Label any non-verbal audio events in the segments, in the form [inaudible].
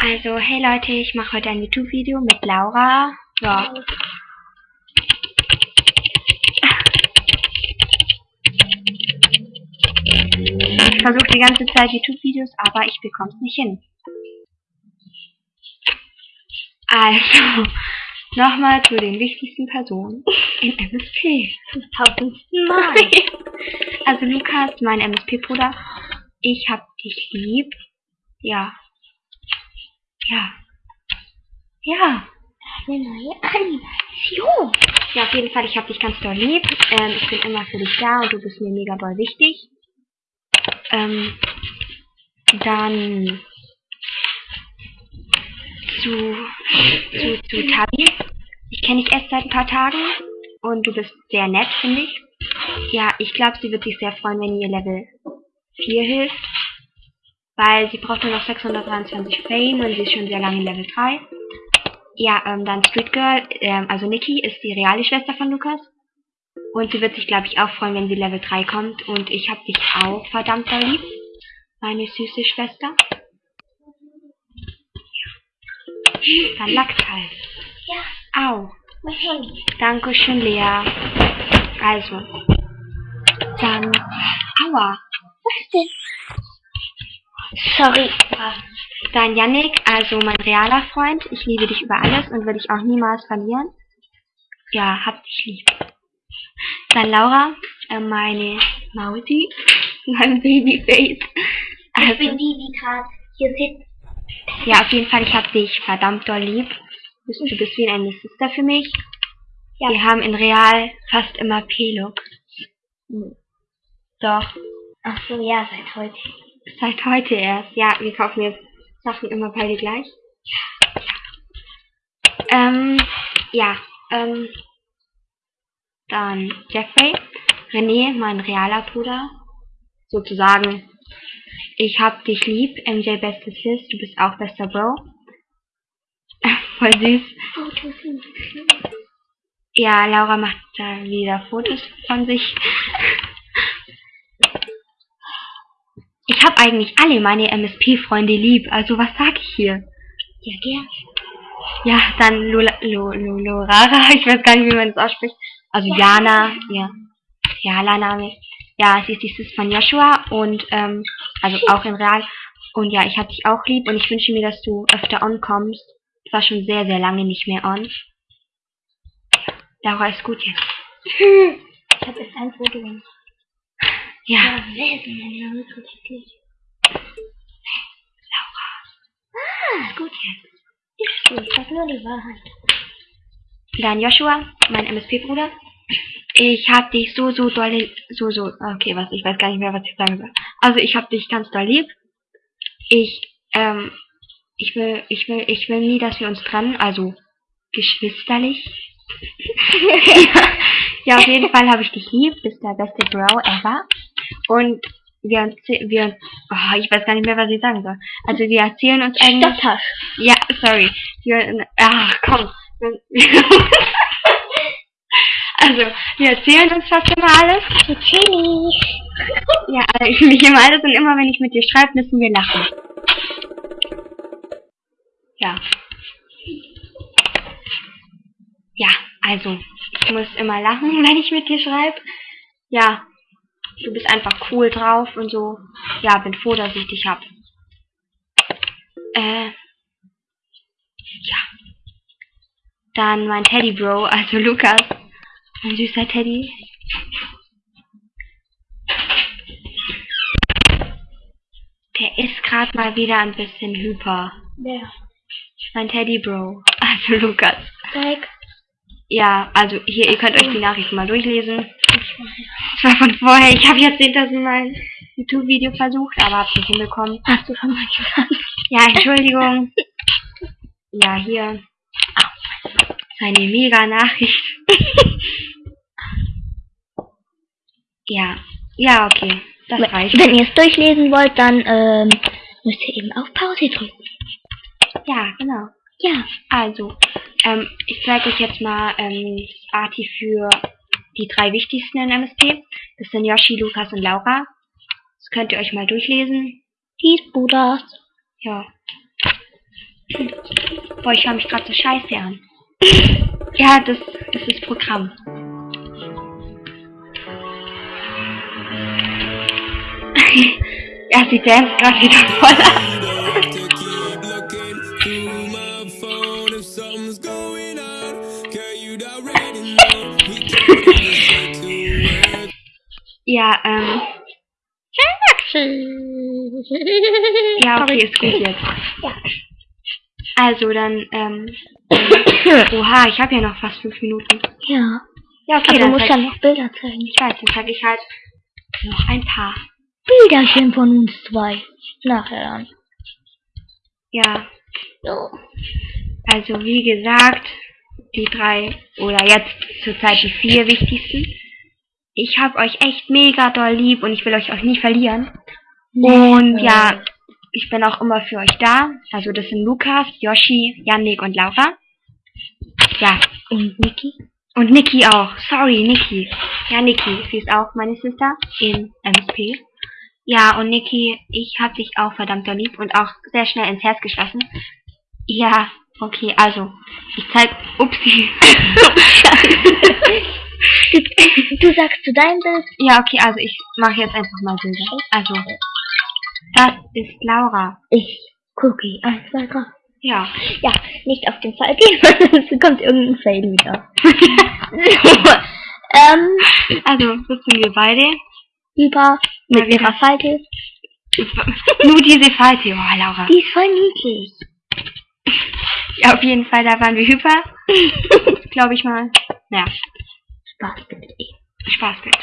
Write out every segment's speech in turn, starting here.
Also, hey Leute, ich mache heute ein YouTube-Video mit Laura. Ja. Ich versuche die ganze Zeit YouTube-Videos, aber ich bekomme es nicht hin. Also, [laughs] nochmal zu den wichtigsten Personen in MSP. Tausendsten Mal. Also Lukas, mein MSP-Bruder, ich hab dich lieb. Ja. Ja. Ja. Eine neue Animation. Ja, auf jeden Fall, ich hab dich ganz doll lieb. Ähm, ich bin immer für dich da und du bist mir mega doll wichtig. Ähm, dann zu, zu, zu Tabi. Ich kenne dich erst seit ein paar Tagen und du bist sehr nett, finde ich. Ja, ich glaube, sie wird sich sehr freuen, wenn ihr Level 4 hilft. Weil sie braucht nur noch 623 Fame und sie ist schon sehr lange in Level 3. Ja, ähm, dann Street Girl, ähm, also Nikki ist die reale Schwester von Lukas. Und sie wird sich, glaube ich, auch freuen, wenn sie Level 3 kommt. Und ich habe dich auch verdammt doll lieb. Meine süße Schwester. Dann Lachshals. Ja, Au. mein Handy. Dankeschön, Lea. Also. Dann. Aua. Was denn? Sorry. Dann Yannick, also mein realer Freund. Ich liebe dich über alles und will dich auch niemals verlieren. Ja, hab dich lieb. Dann Laura, äh, meine Mausi, [laughs] mein Babyface. Ich Also, bin die, die gerade hier sitzt. ja, auf jeden Fall, ich hab dich verdammt doll lieb. Du bist, wie eine Sister für mich. Ja. Wir haben in Real fast immer P-Look. Doch, Ach so, ja, seit heute. Seit heute erst. Ja, wir kaufen jetzt Sachen immer beide gleich. Ähm, ja, ähm, dann Jeffrey, René, mein realer Bruder, sozusagen. Ich hab dich lieb, MJ bestes Sis, du bist auch bester Bro. [laughs] Voll süß. Ja, Laura macht da wieder Fotos von sich. Ich habe eigentlich alle meine MSP-Freunde lieb, also was sag ich hier? Ja, gern. Ja, dann Lola, Lo, Lo, Lorara, [laughs] ich weiß gar nicht, wie man das ausspricht. Also Jana, ja. Realer Name. Ja, sie ist die Sis von Joshua und, ähm, also auch in Real. Und ja, ich hab dich auch lieb und ich wünsche mir, dass du öfter on kommst. Ich war schon sehr, sehr lange nicht mehr on. Laura ist gut jetzt. Ich habe jetzt ein Foto gemacht. Ja, Ja, wer ist denn mein Name so wirklich? ist gut jetzt. Ich so, ich sag nur die Wahrheit. Dann Joshua, mein MSP-Bruder. Ich hab dich so, so doll, so, so, okay, was, ich weiß gar nicht mehr, was ich sagen soll. Also ich hab dich ganz doll lieb. Ich, ähm, ich will, ich will, ich will nie, dass wir uns trennen, also geschwisterlich. [laughs] [laughs] ja, auf jeden Fall habe ich dich lieb, bist der beste Bro ever. Und wir, erzäh- wir, oh, ich weiß gar nicht mehr, was ich sagen soll. Also wir erzählen uns eigentlich, Stoppasch. ja, sorry. Wir, ach, komm. [laughs] Also, wir erzählen uns fast immer alles. Ja, also ich mich immer alles und immer, wenn ich mit dir schreibe, müssen wir lachen. Ja. Ja, also, ich muss immer lachen, [laughs] wenn ich mit dir schreibe. Ja, du bist einfach cool drauf und so. Ja, bin froh, dass ich dich hab. Äh, ja. Dann mein Teddy Bro, also Lukas. Mein süßer Teddy. Der ist gerade mal wieder ein bisschen hyper. Wer? Mein Teddy Bro, [laughs] also Lukas. Zeig. Ja, also hier, ihr könnt euch die Nachrichten mal durchlesen. Das war von vorher. Ich habe jetzt 10.000 Mal YouTube-Video versucht, aber hab's nicht hinbekommen. Hast du schon mal gesagt? Ja, Entschuldigung. Ja, hier. Eine mega Nachricht. [laughs] ja. Ja, okay. Das reicht. Wenn ihr es durchlesen wollt, dann ähm, müsst ihr eben auf Pause drücken. Ja, genau. Ja. Also, ähm, ich zeige euch jetzt mal ähm, das Arti für die drei wichtigsten in MSP. Das sind Yoshi, Lukas und Laura. Das könnt ihr euch mal durchlesen. Peace, Bruders. Ja. Boah, ich höre mich gerade so scheiße an. [laughs] Ja, das, das ist Programm. [laughs] ja, sie dance gerade wieder voll ab. Ja, ähm, ja, okay, ist gut jetzt. Also, dann, ähm, [coughs] oha, ich habe ja noch fast fünf Minuten. Ja. Ja, okay, Aber du dann musst zeig, ja noch Bilder zeigen. ich weiß, dann zeige ich halt noch ein paar. Bilderchen von uns zwei. Nachher dann. Ja, So. also wie gesagt, die drei oder jetzt zurzeit die vier wichtigsten. Ich habe euch echt mega doll lieb und ich will euch auch nie verlieren. Und ja, ich bin auch immer für euch da. Also das sind Lukas, Yoshi, Yannick und Laura. Ja, Und Niki? und Niki auch. Sorry, Niki. Ja, Niki, sie ist auch meine Sister in MSP. Ja, und Niki, ich hab dich auch verdammt doll lieb und auch sehr schnell ins Herz geschlossen. Ja, okay, also, ich zeig, upsi. [laughs] [laughs] [laughs] Du sagst zu deinem Bild. ja, okay, also ich mache jetzt einfach mal Bilder. Also, das ist Laura. Ich. Cookie. Eins, zwei, drei. Ja. Ja, nicht auf den Fall gehen, [laughs] sonst kommt irgendein Fail wieder. [laughs] ähm, Also, sind wir beide. über mit wieder. ihrer Falte. Nur diese Falte, oh, Laura. Die ist voll niedlich. Ja, auf jeden Fall, da waren wir hyper. Glaube ich mal. Ja, Spaß bitte. Spaßbild.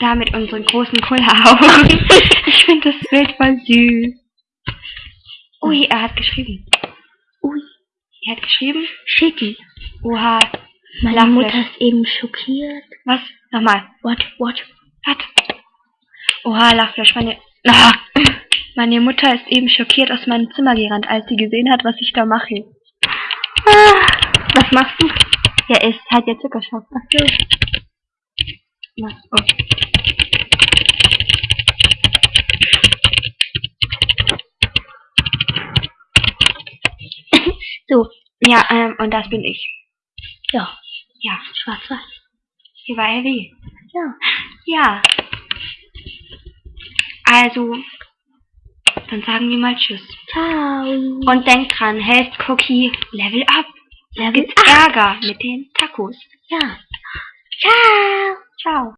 Da mit unseren großen Kulleraugen. [laughs] ich finde das Bild voll süß. Ui, er hat geschrieben. Ui, Er hat geschrieben. shitty. Oha. Meine Lachflash. Mutter ist eben schockiert. Was? Nochmal. What, what? Hat. Oha, Lachflash. Meine. Ah. Meine Mutter ist eben schockiert aus meinem Zimmer gerannt, als sie gesehen hat, was ich da mache. Ah, was machst du? Ja, ist halt der Zuckerstoff. Ach so. Was? [laughs] Oh. So, Ja, ähm, und das bin ich. ja, Ja, schwarz-weiß. sie war heavy. Ja. Ja. Also, dann sagen wir mal Tschüss. Ciao. Und denkt dran, Health Cookie Level Up. Da gibt's Ärger mit den Tacos. Ja. Ciao. Ciao.